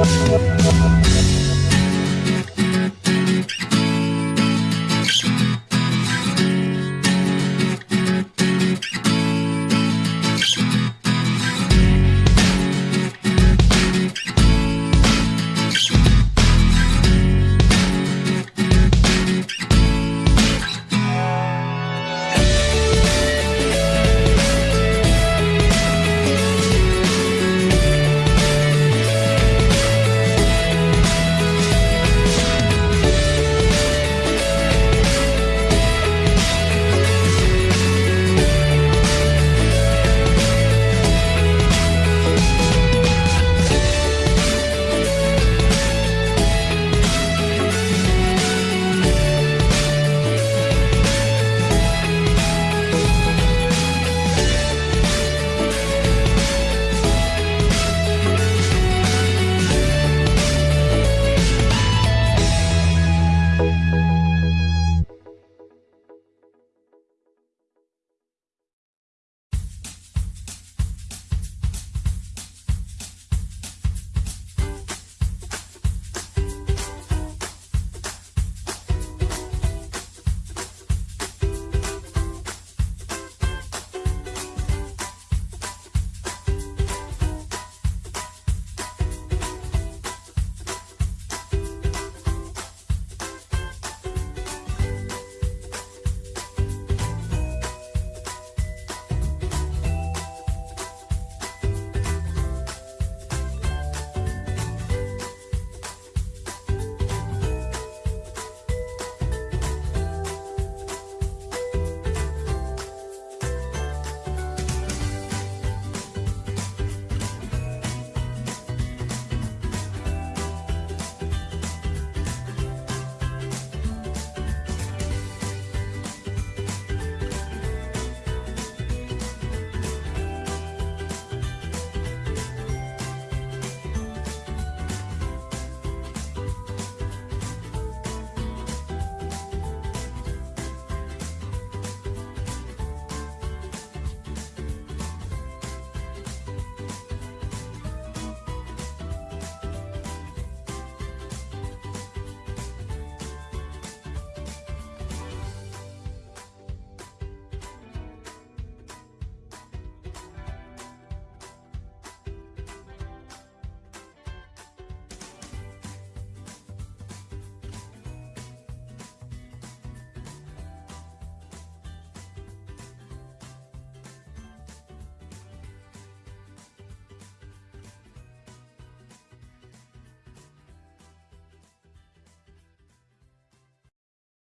We'll be right back.